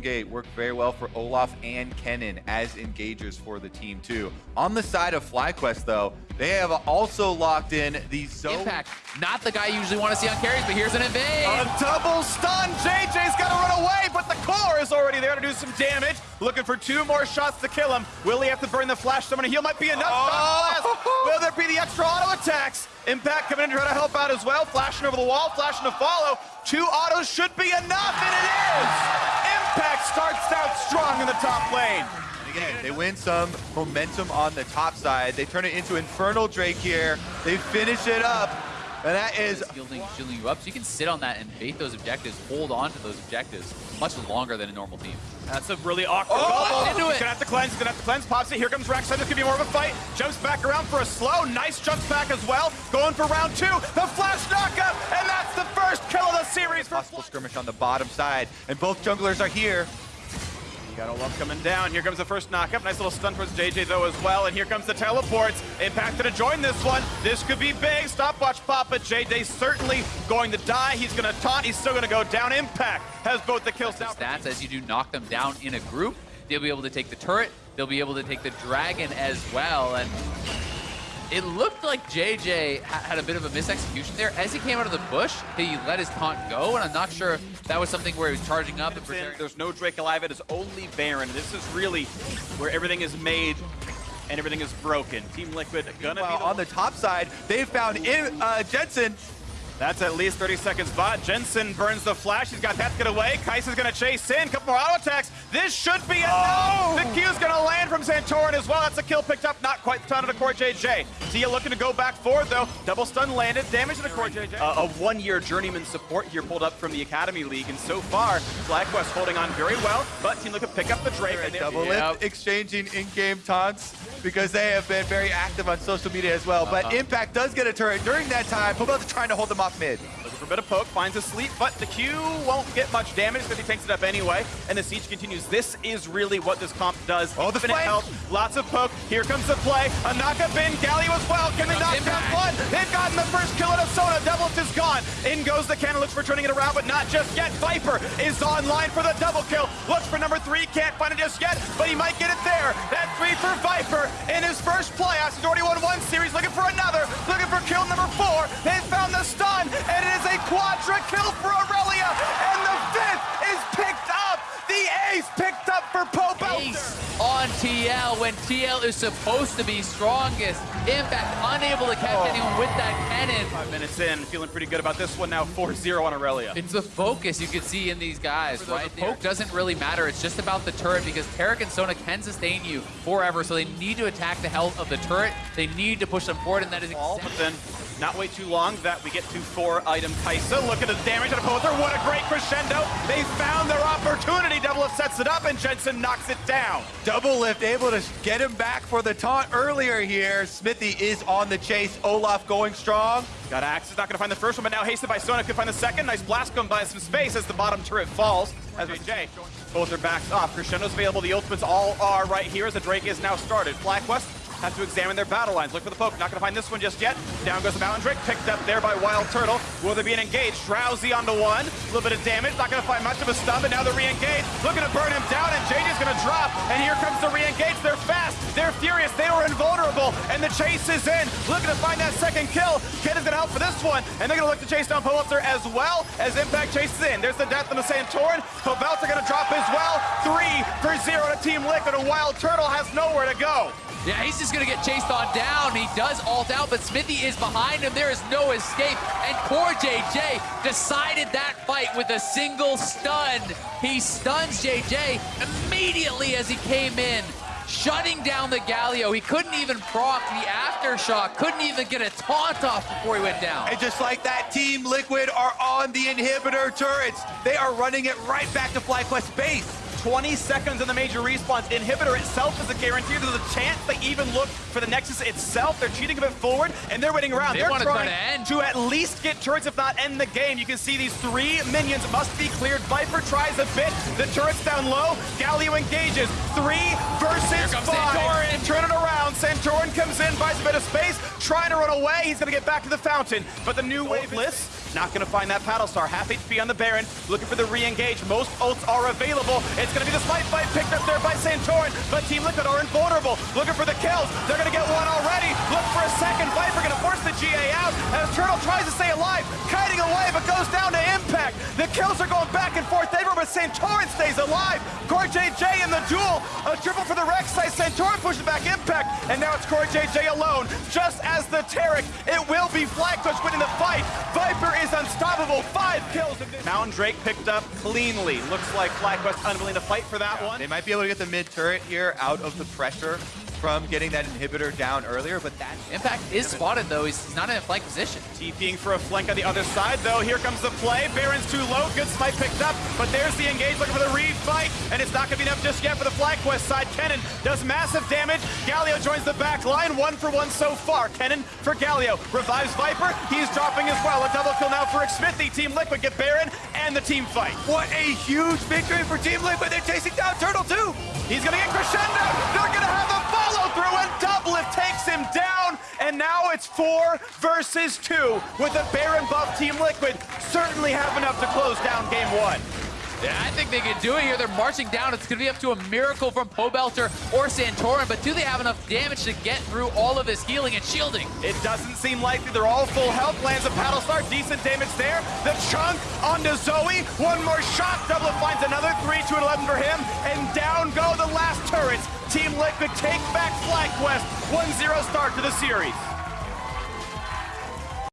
Gate worked very well for Olaf and Kennen as engagers for the team too. On the side of FlyQuest though, they have also locked in the zone. Impact, not the guy you usually want to see on carries, but here's an invade. A double stun. JJ's got to run away, but the core is already there to do some damage. Looking for two more shots to kill him. Will he have to burn the flash? Someone to heal might be enough. Oh. Will there be the extra auto attacks? Impact coming in to try to help out as well. Flashing over the wall, flashing to follow. Two autos should be enough, and it is! Impact starts out strong in the top lane. Again, they win some momentum on the top side. They turn it into Infernal Drake here. They finish it up. And that is shielding, shielding you up, so you can sit on that and bait those objectives, hold on to those objectives much longer than a normal team. That's a really awkward Oh, bubble. Oh, into He's it. gonna have to cleanse, he's gonna have to cleanse, pops it. Here comes Rek'Sai, this could be more of a fight. Jumps back around for a slow, nice jumps back as well. Going for round two, the flash knockup, and that's the first kill of the series for possible skirmish on the bottom side. And both junglers are here. You got love coming down. Here comes the first knockup. Nice little stun towards JJ though as well. And here comes the teleports. Impact gonna join this one. This could be big. Stopwatch pop, but JJ certainly going to die. He's gonna taunt. He's still gonna go down. Impact has both the kills down. Stats as you do knock them down in a group, they'll be able to take the turret, they'll be able to take the dragon as well, and it looked like JJ had a bit of a misexecution there. As he came out of the bush, he let his taunt go, and I'm not sure if that was something where he was charging up and preparing. There's no Drake alive. It is only Baron. This is really where everything is made and everything is broken. Team Liquid gonna Well, be on the top side, they found in, uh, Jensen. That's at least 30 seconds bot. Jensen burns the flash. He's got that to get away. Kai'Sa's gonna chase in. Couple more auto attacks. This should be enough. Oh! The Q's gonna land from Santorin as well. That's a kill picked up. Not quite the ton of the CoreJJ. Tia looking to go back forward though. Double stun landed. Damage to the CoreJJ. Uh, a one-year journeyman support here pulled up from the Academy League. And so far, FlyQuest holding on very well. But Team Liquid pick up the Drake. and they- Double Yep. Lift exchanging in-game taunts because they have been very active on social media as well. But Uh-huh. Impact does get a turret during that time. Pubal's trying to hold them off mid. Looking for a bit of poke, finds a sleep, but the Q won't get much damage because he tanks it up anyway, and the siege continues. This is really what this comp does. Oh, the Infinite flank! health, lots of poke. Here comes the play. A knockup in, Galio as well. Can they knock down Impact. one? They've gotten the first kill out of Sona. Doublelift is gone. In goes the cannon, looks for turning it around, but not just yet. Viper is online for the double kill. Looks for number three, can't find it just yet, but he might get it there. That three for Viper in his first playoffs. He's already won one TL when TL is supposed to be strongest. Impact unable to catch Oh. anyone with that cannon. Five minutes in, feeling pretty good about this one now. 4-0 on Aurelia. It's the focus you can see in these guys, the right? The poke poke doesn't really matter. It's just about the turret because Taric and Sona can sustain you forever, so they need to attack the health of the turret. They need to push them forward, and that is All, exactly but then not wait too long that we get to four item Kai'Sa. Look at the damage on Pobelter. What a great crescendo. They found their opportunity. Double Up sets it up and Jensen knocks it down. Doublelift able to get him back for the taunt earlier here. Xmithie is on the chase. Olaf going strong. Got Axe is not going to find the first one, but now hastened by Sona could find the second. Nice blast going by some space as the bottom turret falls. As JJ, both their backs off. Crescendo's available. The ultimates all are right here as the Drake is now started. FlyQuest have to examine their battle lines. Look for the poke. Not going to find this one just yet. Down goes the Mountain. Picked up there by Wild Turtle. Will they be engaged? Drowsy onto one. A little bit of damage. Not going to find much of a stun, but now they're re-engaged. Looking to burn him down, and JJ's going to drop. And here comes the re-engage. They're fast. They're furious. They were invulnerable. And the chase is in. Looking to find that second kill. Ken is going to help for this one. And they're going to look to chase down Pobelter as well as Impact chases in. There's the death of the Santorin. Pobelter going to drop as well. Three for zero to Team Liquid. And Wild Turtle has nowhere to go. Yeah, he's just gonna get chased on down. He does ult out, but Xmithie is behind him. There is no escape. And poor JJ decided that fight with a single stun. He stuns JJ immediately as he came in, shutting down the Galio. He couldn't even proc the aftershock, couldn't even get a taunt off before he went down. And just like that, Team Liquid are on the inhibitor turrets. They are running it right back to FlyQuest base. 20 seconds in the major respawns. Inhibitor itself is a guarantee. There's a chance they even look for the Nexus itself. They're cheating a bit forward, and they're waiting around. They are wanna trying to end. to at least get turrets, if not end the game. You can see these three minions must be cleared. Viper tries a bit. The turret's down low. Galio engages. Three versus comes five. Santorin. Turn it around. Santorin comes in, buys a bit of space, trying to run away. He's going to get back to the fountain. But the new wave lists Not gonna find that Paddle Star. Half HP on the Baron, looking for the re-engage. Most ults are available. It's gonna be the Smite fight picked up there by Santorin, but Team Liquid are invulnerable. Looking for the kills. They're gonna get one already. Look for a second. Viper gonna force the GA out as Turtle tries to stay alive. Kiting away, but goes down to JJ in the duel. A triple for the Rek'Sai. Santorin pushes back Impact, and now it's CoreJJ alone. Just as the Taric, it will be FlyQuest winning the fight. Viper is unstoppable. Five kills. in this- Mountain Drake picked up cleanly. Looks like FlyQuest unwilling to fight for that one. They might be able to get the mid turret here out of the pressure from getting that inhibitor down earlier, but that Impact is spotted though. He's, he's not in a flank position. TPing for a flank on the other side, though. Here comes the play. Baron's too low. Good smite picked up, but there's the engage looking for the refight, and it's not going to be enough just yet for the FlyQuest side. Kennen does massive damage. Galio joins the back line. One for one so far. Kennen for Galio. Revives Viper. He's dropping as well. A double kill now for Xmithie. Team Liquid get Baron and the team fight. What a huge victory for Team Liquid. But they're chasing down Turtle too. He's going to get crescendo. It's four versus two with a Baron buff. Team Liquid certainly have enough to close down game one. Yeah, I think they can do it here. They're marching down. It's going to be up to a miracle from Pobelter or Santorin, but do they have enough damage to get through all of this healing and shielding? It doesn't seem likely. They're all full health. Lands a paddle star. Decent damage there. The chunk onto Zoe. One more shot. Double finds another 3 to 11 for him. And down go the last turrets. Team Liquid take back FlyQuest. 1-0 start to the series.